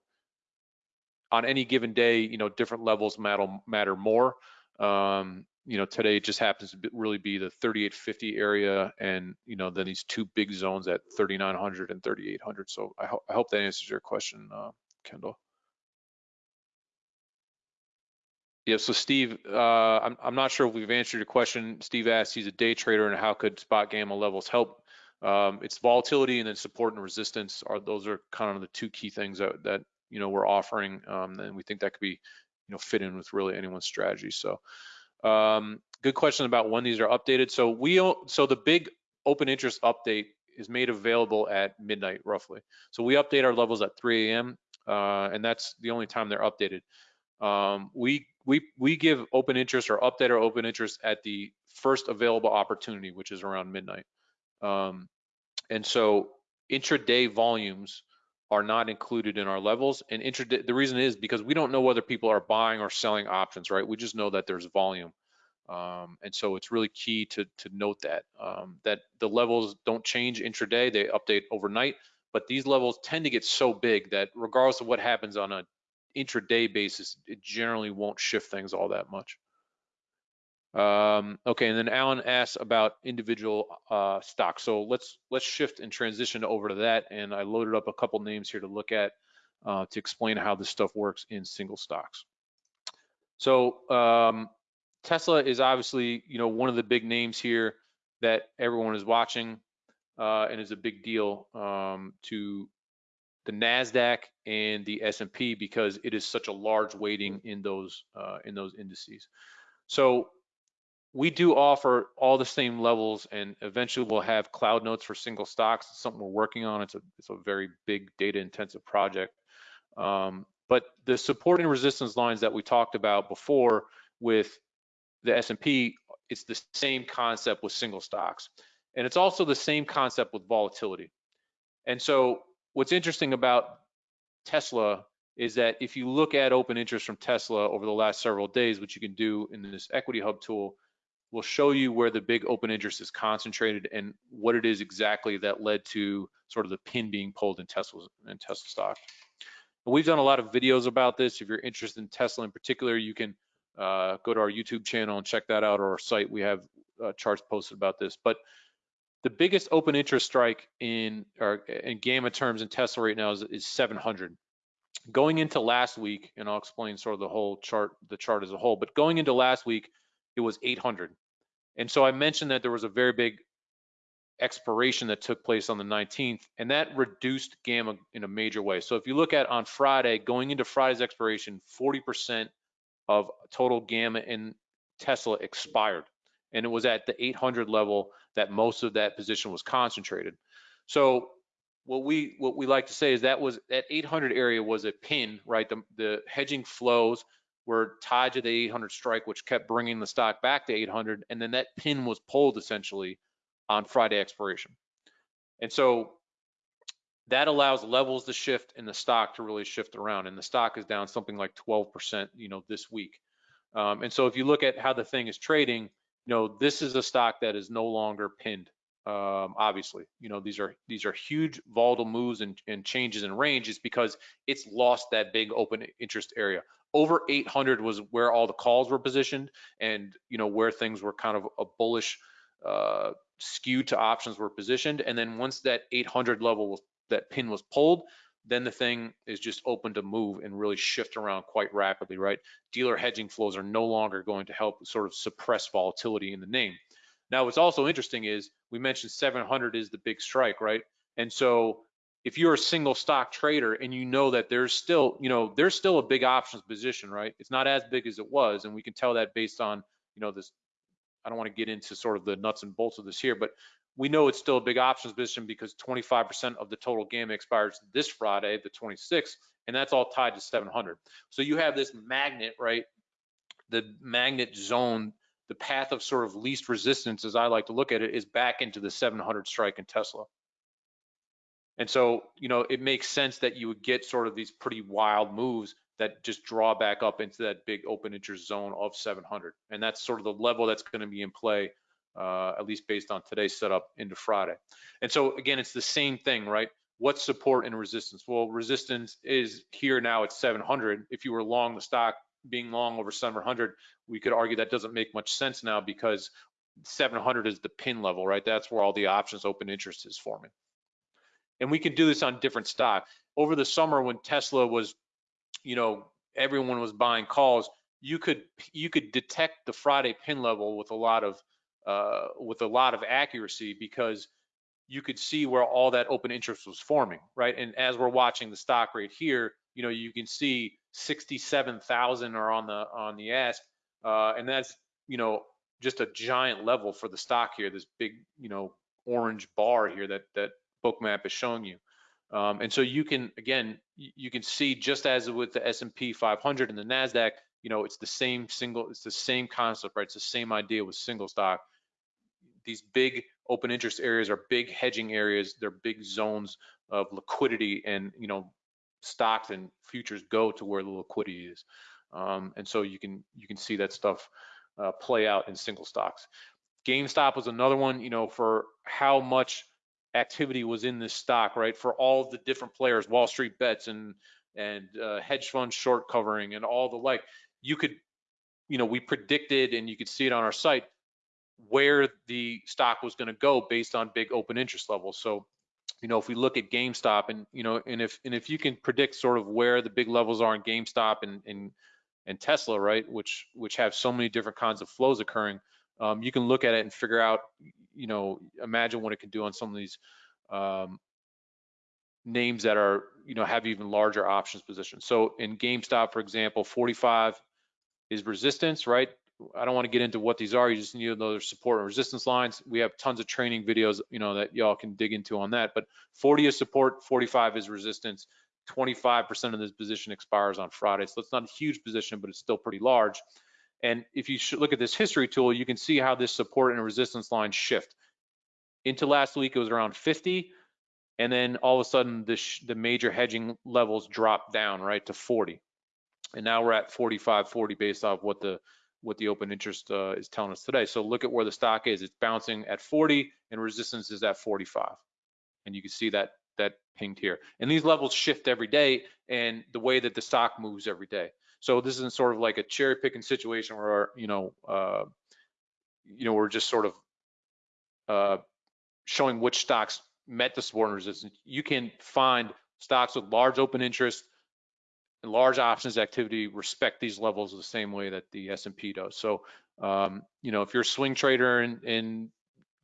on any given day, you know, different levels matter matter more. Um, you know, today it just happens to be, really be the 3850 area, and you know, then these two big zones at 3900 and 3800. So I, ho I hope that answers your question, uh, Kendall. Yeah, so Steve, uh, I'm, I'm not sure if we've answered your question. Steve asked, he's a day trader, and how could SpotGamma levels help? Um, it's volatility and then support and resistance are those are kind of the two key things that, that you know we're offering, um, and we think that could be you know fit in with really anyone's strategy. So um, good question about when these are updated. So we so the big open interest update is made available at midnight roughly. So we update our levels at 3 a.m. uh, and that's the only time they're updated. Um, we we we give open interest or update our open interest at the first available opportunity, which is around midnight. Um, and so intraday volumes are not included in our levels. And the reason is because we don't know whether people are buying or selling options, right? We just know that there's volume. Um, and so it's really key to, to note that, um, that the levels don't change intraday, they update overnight, but these levels tend to get so big that regardless of what happens on an intraday basis, it generally won't shift things all that much. Um, okay, and then Alan asks about individual uh, stocks. So let's let's shift and transition over to that. And I loaded up a couple names here to look at uh, to explain how this stuff works in single stocks. So um, Tesla is obviously you know one of the big names here that everyone is watching uh, and is a big deal um, to the Nasdaq and the S&P because it is such a large weighting in those uh, in those indices. So we do offer all the same levels and eventually we'll have cloud notes for single stocks. It's something we're working on. It's a, it's a very big data intensive project. Um, but the support and resistance lines that we talked about before with the S&P, it's the same concept with single stocks. And it's also the same concept with volatility. And so what's interesting about Tesla is that if you look at open interest from Tesla over the last several days, which you can do in this equity hub tool, will show you where the big open interest is concentrated and what it is exactly that led to sort of the pin being pulled in Tesla and Tesla stock. And we've done a lot of videos about this. If you're interested in Tesla in particular, you can uh, go to our YouTube channel and check that out or our site. We have uh, charts posted about this. But the biggest open interest strike in or in gamma terms in Tesla right now is, is 700. Going into last week, and I'll explain sort of the whole chart, the chart as a whole. But going into last week, it was 800. And so I mentioned that there was a very big expiration that took place on the 19th, and that reduced gamma in a major way. So if you look at on Friday, going into Friday's expiration, 40% of total gamma in Tesla expired. And it was at the 800 level that most of that position was concentrated. So what we what we like to say is that was that 800 area was a pin, right? The, the hedging flows were tied to the 800 strike, which kept bringing the stock back to 800, and then that pin was pulled essentially on Friday expiration. And so that allows levels to shift and the stock to really shift around. And the stock is down something like 12%, you know, this week. Um, and so if you look at how the thing is trading, you know, this is a stock that is no longer pinned. Um, obviously, you know, these are these are huge volatile moves and, and changes in range is because it's lost that big open interest area. Over 800 was where all the calls were positioned and you know where things were kind of a bullish uh, skew to options were positioned. And then once that 800 level was, that pin was pulled then the thing is just open to move and really shift around quite rapidly right? Dealer hedging flows are no longer going to help sort of suppress volatility in the name now what's also interesting is we mentioned 700 is the big strike right and so if you're a single stock trader and you know that there's still, you know, there's still a big options position, right? It's not as big as it was, and we can tell that based on, you know, this. I don't want to get into sort of the nuts and bolts of this here, but we know it's still a big options position because 25% of the total gamma expires this Friday, the 26th, and that's all tied to 700. So you have this magnet, right? The magnet zone, the path of sort of least resistance, as I like to look at it, is back into the 700 strike in Tesla. And so, you know, it makes sense that you would get sort of these pretty wild moves that just draw back up into that big open interest zone of 700. And that's sort of the level that's going to be in play, uh, at least based on today's setup into Friday. And so again, it's the same thing, right? What's support and resistance? Well, resistance is here now at 700. If you were long the stock being long over 700, we could argue that doesn't make much sense now because 700 is the pin level, right? That's where all the options open interest is forming and we can do this on different stock. Over the summer when Tesla was, you know, everyone was buying calls, you could you could detect the Friday pin level with a lot of uh, with a lot of accuracy because you could see where all that open interest was forming, right? And as we're watching the stock right here, you know, you can see 67,000 are on the on the ask, uh, and that's you know just a giant level for the stock here. This big you know orange bar here that that bookmap is showing you. Um, and so you can, again, you can see just as with the S&P 500 and the NASDAQ, you know, it's the same single, it's the same concept, right? It's the same idea with single stock. These big open interest areas are big hedging areas. They're big zones of liquidity and, you know, stocks and futures go to where the liquidity is. Um, and so you can, you can see that stuff uh, play out in single stocks. GameStop was another one, you know, for how much activity was in this stock, right? For all the different players, Wall Street bets and and uh, hedge fund short covering and all the like. You could, you know, we predicted and you could see it on our site where the stock was going to go based on big open interest levels. So, you know, if we look at GameStop and you know, and if and if you can predict sort of where the big levels are in GameStop and and and Tesla, right, which which have so many different kinds of flows occurring, um, you can look at it and figure out, you know, imagine what it can do on some of these um, names that are, you know, have even larger options positions. So in GameStop, for example, 45 is resistance, right? I don't want to get into what these are. You just need to know their support and resistance lines. We have tons of training videos, you know, that y'all can dig into on that. But 40 is support, 45 is resistance. 25% of this position expires on Friday. So it's not a huge position, but it's still pretty large. And if you look at this history tool, you can see how this support and resistance line shift. Into last week, it was around 50. And then all of a sudden, the, the major hedging levels dropped down, right, to 40. And now we're at 45, 40 based off what the what the open interest uh, is telling us today. So look at where the stock is. It's bouncing at 40 and resistance is at 45. And you can see that that pinged here. And these levels shift every day and the way that the stock moves every day. So this isn't sort of like a cherry picking situation where, you know, uh, you know, we're just sort of uh, showing which stocks met the support and resistance. You can find stocks with large open interest large options activity respect these levels the same way that the S&P does. So, um, you know, if you're a swing trader in, in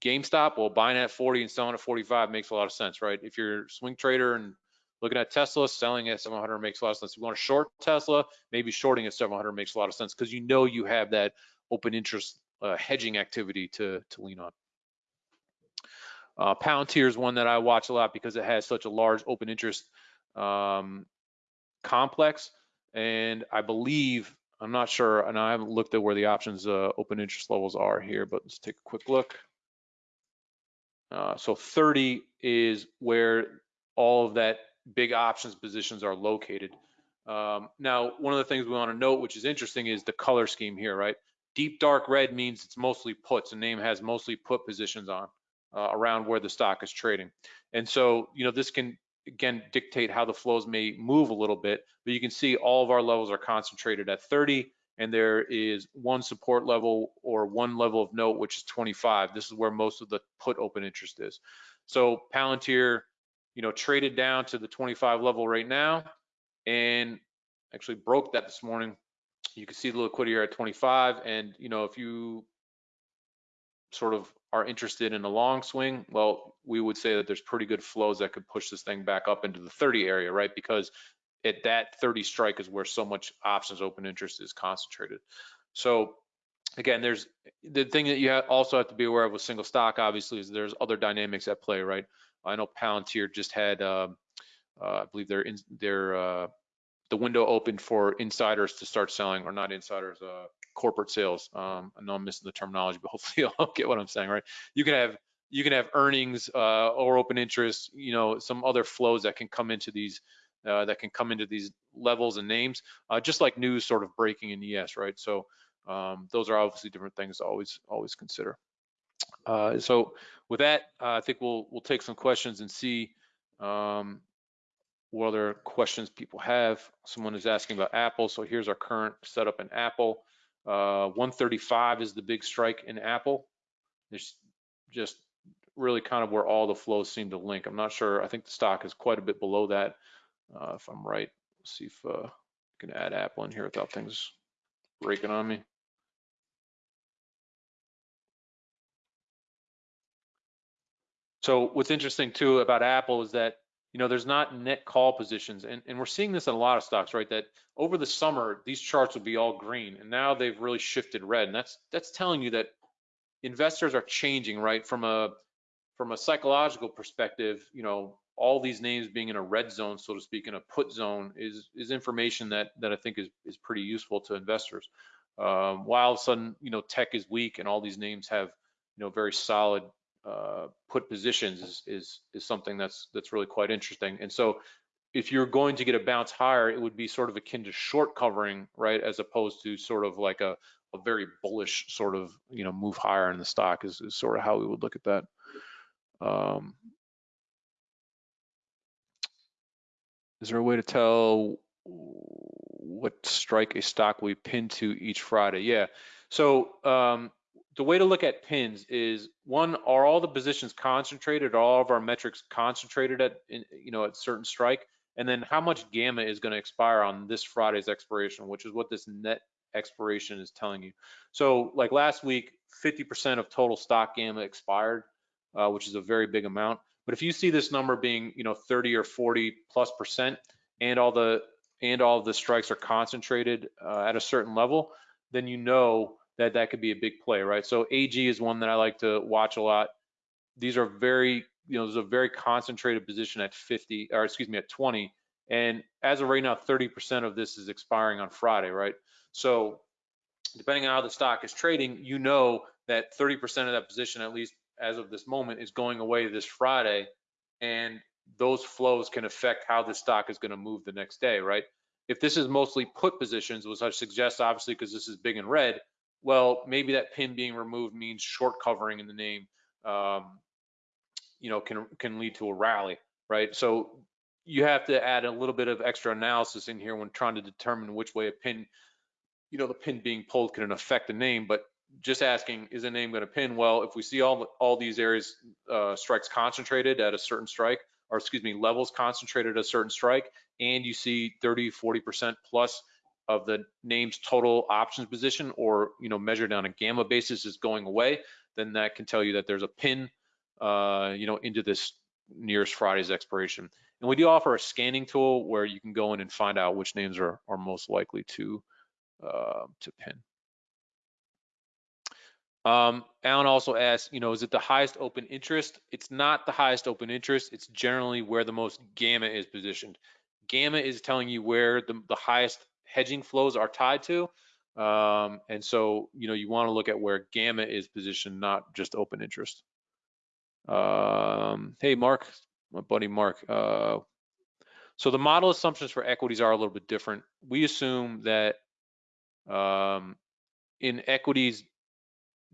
GameStop, well, buying at 40 and selling at 45 makes a lot of sense, right? If you're a swing trader and looking at Tesla, selling at 700 makes a lot of sense. If you want to short Tesla, maybe shorting at 700 makes a lot of sense because you know you have that open interest uh, hedging activity to, to lean on. Uh, Palantir is one that I watch a lot because it has such a large open interest um, complex. And I believe, I'm not sure, and I haven't looked at where the options uh, open interest levels are here, but let's take a quick look. Uh, so 30 is where all of that big options positions are located. Um, now, one of the things we want to note, which is interesting, is the color scheme here, right? Deep dark red means it's mostly puts. The name has mostly put positions on uh, around where the stock is trading. And so, you know, this can again dictate how the flows may move a little bit, but you can see all of our levels are concentrated at 30 and there is one support level or one level of note, which is 25. This is where most of the put open interest is. So Palantir, you know, traded down to the 25 level right now and actually broke that this morning. You can see the liquidity here at 25. And, you know, if you sort of are interested in a long swing, well, we would say that there's pretty good flows that could push this thing back up into the 30 area, right? Because at that 30 strike is where so much options open interest is concentrated. So again, there's the thing that you also have to be aware of with single stock, obviously, is there's other dynamics at play, right? I know Palantir just had, uh, uh, I believe they're in, they're uh, the window opened for insiders to start selling, or not insiders, uh, corporate sales. Um, I know I'm missing the terminology, but *laughs* hopefully you'll get what I'm saying, right? You can have you can have earnings uh, or open interest, you know, some other flows that can come into these uh, that can come into these levels and names, uh, just like news sort of breaking in ES, right? So um, those are obviously different things to always always consider. Uh, so with that, uh, I think we'll we'll take some questions and see um, what other questions people have. Someone is asking about Apple. So here's our current setup in Apple. Uh, 135 is the big strike in Apple. There's just really kind of where all the flows seem to link. I'm not sure. I think the stock is quite a bit below that, uh, if I'm right. Let's see if uh, I can add Apple in here without things breaking on me. So what's interesting too about Apple is that you know there's not net call positions, and, and we're seeing this in a lot of stocks, right? That over the summer these charts will be all green, and now they've really shifted red, and that's that's telling you that investors are changing, right? From a from a psychological perspective, you know, all these names being in a red zone, so to speak, in a put zone is is information that that I think is is pretty useful to investors. Um, while all of a sudden, you know, tech is weak and all these names have, you know, very solid uh, put positions is, is is something that's that's really quite interesting. And so, if you're going to get a bounce higher, it would be sort of akin to short covering, right, as opposed to sort of like a a very bullish sort of you know move higher in the stock is, is sort of how we would look at that. Um, is there a way to tell what strike a stock we pin to each Friday? Yeah. So um, the way to look at pins is one: are all the positions concentrated? Are all of our metrics concentrated at you know at certain strike? And then how much gamma is going to expire on this Friday's expiration, which is what this net expiration is telling you. So like last week, 50% of total stock gamma expired, uh, which is a very big amount. But if you see this number being, you know, 30 or 40 plus percent, and all the and all the strikes are concentrated uh, at a certain level, then you know that that could be a big play, right? So AG is one that I like to watch a lot. These are very, you know, there's a very concentrated position at 50, or excuse me, at 20. And as of right now, 30% of this is expiring on Friday, right? So depending on how the stock is trading, you know that 30% of that position, at least as of this moment, is going away this Friday. And those flows can affect how the stock is going to move the next day, right? If this is mostly put positions, which I suggest obviously because this is big and red, well, maybe that pin being removed means short covering in the name, um, you know, can can lead to a rally, right? So you have to add a little bit of extra analysis in here when trying to determine which way a pin you know, the pin being pulled can affect the name, but just asking, is a name going to pin? Well, if we see all all these areas uh, strikes concentrated at a certain strike, or excuse me, levels concentrated at a certain strike, and you see 30, 40% plus of the name's total options position, or you know, measured on a gamma basis is going away, then that can tell you that there's a pin, uh, you know, into this nearest Friday's expiration. And we do offer a scanning tool where you can go in and find out which names are are most likely to uh, to pin. Um, Alan also asked, you know, is it the highest open interest? It's not the highest open interest. It's generally where the most gamma is positioned. Gamma is telling you where the, the highest hedging flows are tied to. Um, and so, you know, you want to look at where gamma is positioned, not just open interest. Um, hey, Mark, my buddy Mark. Uh, so the model assumptions for equities are a little bit different. We assume that um, in equities,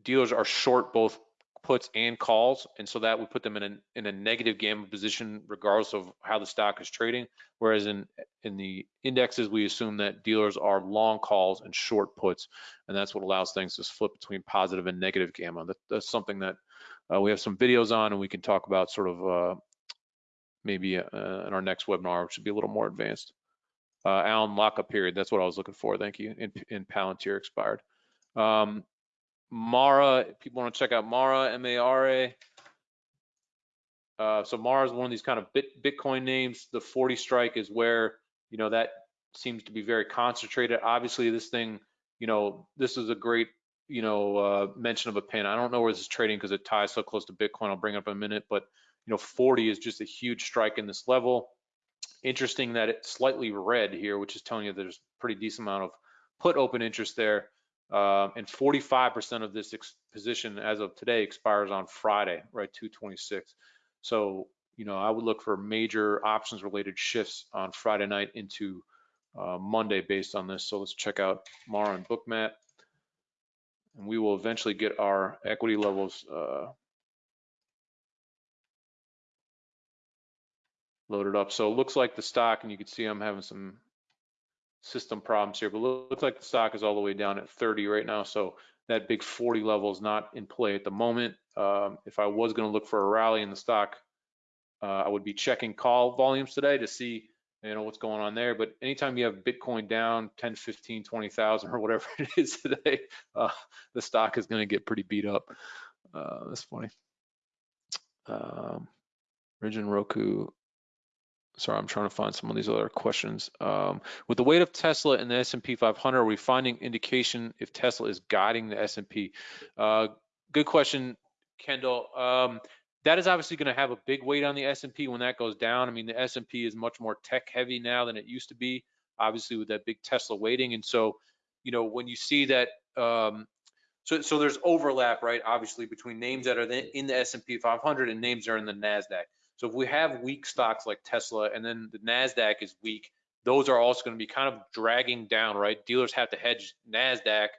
dealers are short both puts and calls, and so that would put them in a in a negative gamma position regardless of how the stock is trading. Whereas in in the indexes, we assume that dealers are long calls and short puts, and that's what allows things to flip between positive and negative gamma. That, that's something that uh, we have some videos on, and we can talk about sort of uh, maybe uh, in our next webinar, which should be a little more advanced. Uh, Alan lockup period. That's what I was looking for. Thank you. In, in Palantir expired. Um, Mara, people want to check out Mara, M-A-R-A. Uh, so Mara is one of these kind of bit, Bitcoin names. The 40 strike is where, you know, that seems to be very concentrated. Obviously, this thing, you know, this is a great, you know, uh, mention of a pin. I don't know where this is trading because it ties so close to Bitcoin. I'll bring it up in a minute, but, you know, 40 is just a huge strike in this level. Interesting that it's slightly red here, which is telling you there's pretty decent amount of put open interest there. Um, and 45% of this position as of today expires on Friday, right, 226. So, you know, I would look for major options related shifts on Friday night into uh, Monday based on this. So let's check out Mara and Bookmap. And we will eventually get our equity levels uh, loaded up. So it looks like the stock, and you can see I'm having some system problems here, but looks like the stock is all the way down at 30 right now. So that big 40 level is not in play at the moment. Um, if I was going to look for a rally in the stock, uh, I would be checking call volumes today to see you know what's going on there. But anytime you have Bitcoin down 10, 15, 20,000 or whatever *laughs* it is today, uh, the stock is going to get pretty beat up. Uh, that's funny. Um, Roku sorry, I'm trying to find some of these other questions. Um, with the weight of Tesla in the S&P 500, are we finding indication if Tesla is guiding the S&P? Uh, good question, Kendall. Um, that is obviously going to have a big weight on the S&P when that goes down. I mean, the S&P is much more tech heavy now than it used to be, obviously with that big Tesla weighting. And so, you know, when you see that, um, so so there's overlap, right? Obviously between names that are in the S&P 500 and names that are in the Nasdaq. So if we have weak stocks like Tesla and then the Nasdaq is weak, those are also going to be kind of dragging down, right? Dealers have to hedge Nasdaq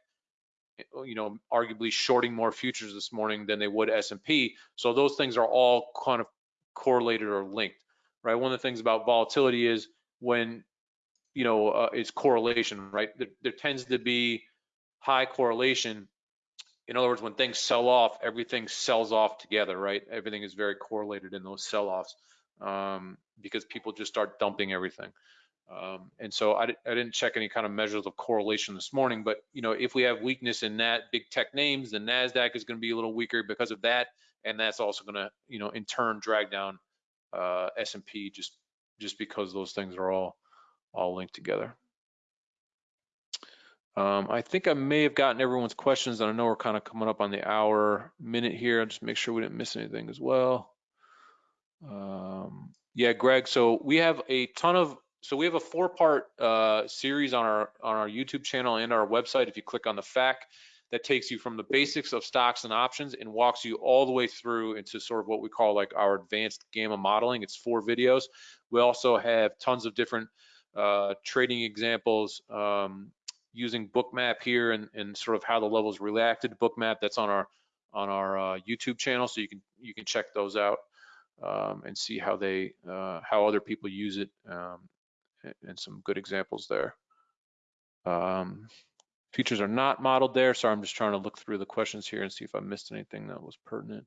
you know, arguably shorting more futures this morning than they would S&P. So those things are all kind of correlated or linked, right? One of the things about volatility is when, you know, uh, is correlation, right? There, there tends to be high correlation. In other words, when things sell off, everything sells off together, right? Everything is very correlated in those sell-offs um, because people just start dumping everything. Um, and so I, I, didn't check any kind of measures of correlation this morning, but you know, if we have weakness in that big tech names, the Nasdaq is going to be a little weaker because of that, and that's also going to, you know, in turn drag down uh, S&P just just because those things are all all linked together. Um, I think I may have gotten everyone's questions, and I know we're kind of coming up on the hour minute here. I'll just make sure we didn't miss anything as well. Um, yeah, Greg. So we have a ton of so we have a four part uh, series on our on our YouTube channel and our website. If you click on the FAQ, that takes you from the basics of stocks and options and walks you all the way through into sort of what we call like our advanced gamma modeling. It's four videos. We also have tons of different uh, trading examples um, using Bookmap here and, and sort of how the levels reacted to Bookmap. That's on our on our uh, YouTube channel, so you can you can check those out um, and see how they uh, how other people use it um, and some good examples there. Um, features are not modeled there, so I'm just trying to look through the questions here and see if I missed anything that was pertinent.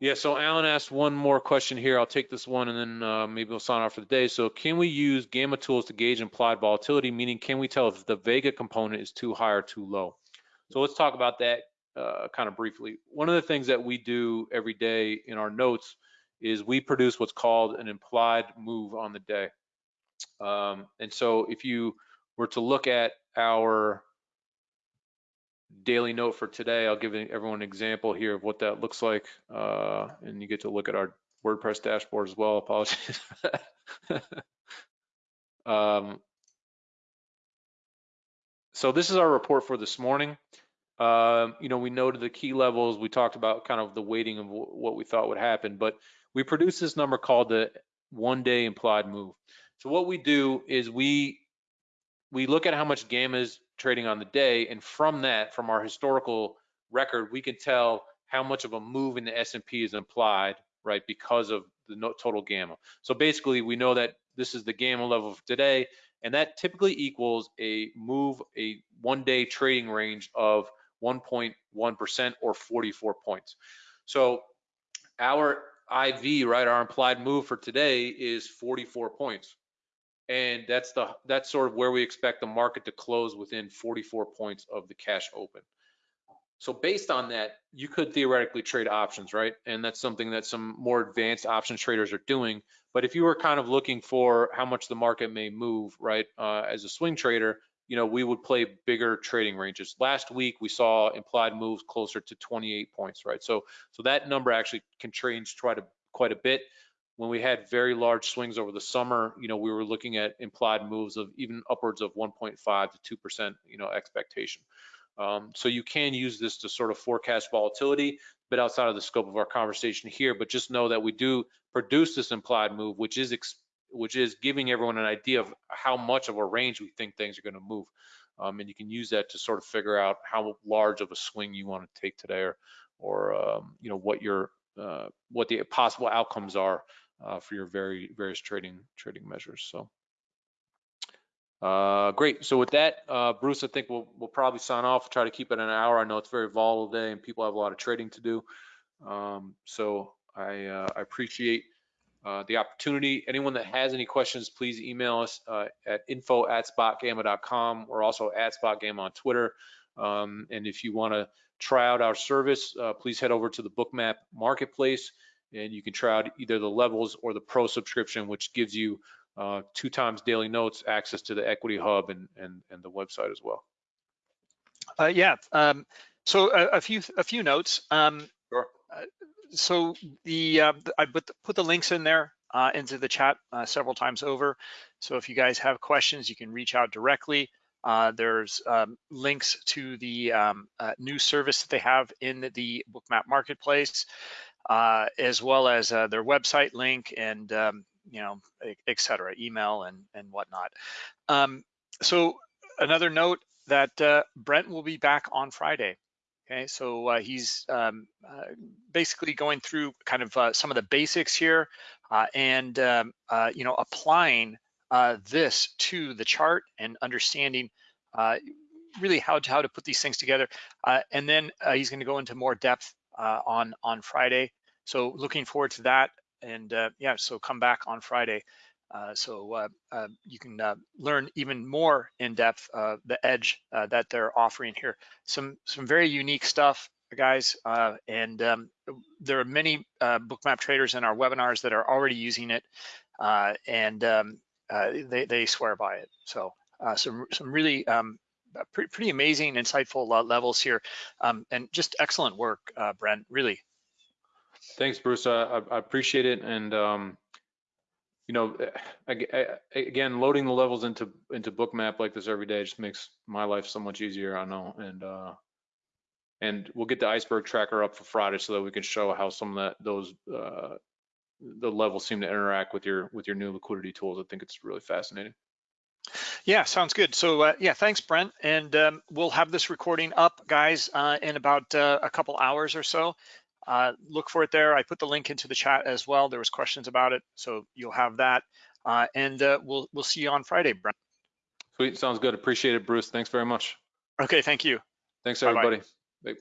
Yeah, so Alan asked one more question here. I'll take this one and then uh, maybe we'll sign off for the day. So can we use gamma tools to gauge implied volatility? Meaning, can we tell if the Vega component is too high or too low? So let's talk about that uh, kind of briefly. One of the things that we do every day in our notes is we produce what's called an implied move on the day. Um, and so if you were to look at our daily note for today, I'll give everyone an example here of what that looks like. Uh, and you get to look at our WordPress dashboard as well. *laughs* Apologies *laughs* um, so this is our report for this morning. Um, you know, we noted the key levels. We talked about kind of the weighting of what we thought would happen, but we produced this number called the one day implied move. So what we do is we we look at how much gamma is trading on the day, and from that, from our historical record, we can tell how much of a move in the S&P is implied, right, because of the total gamma. So basically, we know that this is the gamma level for today, and that typically equals a move, a one-day trading range of 1.1% or 44 points. So our IV, right, our implied move for today is 44 points. And that's the that's sort of where we expect the market to close within 44 points of the cash open. So based on that, you could theoretically trade options, right? And that's something that some more advanced options traders are doing. But if you were kind of looking for how much the market may move, right, uh, as a swing trader, you know, we would play bigger trading ranges. Last week we saw implied moves closer to 28 points, right? So so that number actually can change quite a quite a bit. When we had very large swings over the summer, you know, we were looking at implied moves of even upwards of 1.5 to 2%, you know, expectation. Um, so you can use this to sort of forecast volatility, but outside of the scope of our conversation here. But just know that we do produce this implied move, which is which is giving everyone an idea of how much of a range we think things are going to move. Um, and you can use that to sort of figure out how large of a swing you want to take today or, or um, you know, what your, uh, what the possible outcomes are for your very various trading trading measures. So uh, great. So with that, uh, Bruce, I think we'll we'll probably sign off. Try to keep it an hour. I know it's very volatile day and people have a lot of trading to do. Um, so I uh, I appreciate uh, the opportunity. Anyone that has any questions, please email us uh, at info at spotgamma.com. We're also at spotgamma on Twitter. Um, and if you want to try out our service, uh, please head over to the Bookmap Marketplace and you can try out either the levels or the pro subscription, which gives you uh, two times daily notes, access to the equity hub and, and, and the website as well. Uh, yeah. Um, so a, a few a few notes. Um, Sure. uh, so the uh, I put the, put the links in there uh, into the chat uh, several times over. So if you guys have questions, you can reach out directly. Uh, there's um, links to the um, uh, new service that they have in the, the Bookmap Marketplace, uh, as well as uh, their website link and um, you know, et cetera, email and and whatnot. Um, so another note that uh, Brent will be back on Friday. Okay, so uh, he's um, uh, basically going through kind of uh, some of the basics here uh, and um, uh, you know applying uh, this to the chart and understanding uh, really how to, how to put these things together. Uh, and then he's going to go into more depth uh, on on Friday. So looking forward to that. And uh, yeah, so come back on Friday. Uh, so uh, uh, you can uh, learn even more in depth the edge that they're offering here. Some some very unique stuff, guys. And um, there are many bookmap traders in our webinars that are already using it, and um, they they swear by it. So some some really um, pretty, pretty amazing, insightful uh, levels here, um, and just excellent work, uh, Brent. Really. Thanks, Bruce. I, I I appreciate it. And, um, you know, ag- a- again, loading the levels into, into Bookmap like this every day just makes my life so much easier, I know. And, uh, and we'll get the iceberg tracker up for Friday so that we can show how some of that, those, uh, the levels seem to interact with your, with your new liquidity tools. I think it's really fascinating. Yeah, sounds good. So uh, yeah, thanks, Brent. And um, we'll have this recording up, guys, uh, in about uh, a couple hours or so. Uh, look for it there. I put the link into the chat as well. There was questions about it, so you'll have that. Uh, and uh, we'll we'll see you on Friday, Brent. Sweet. Sounds good. Appreciate it, Bruce. Thanks very much. Okay, thank you. Thanks, everybody. Bye.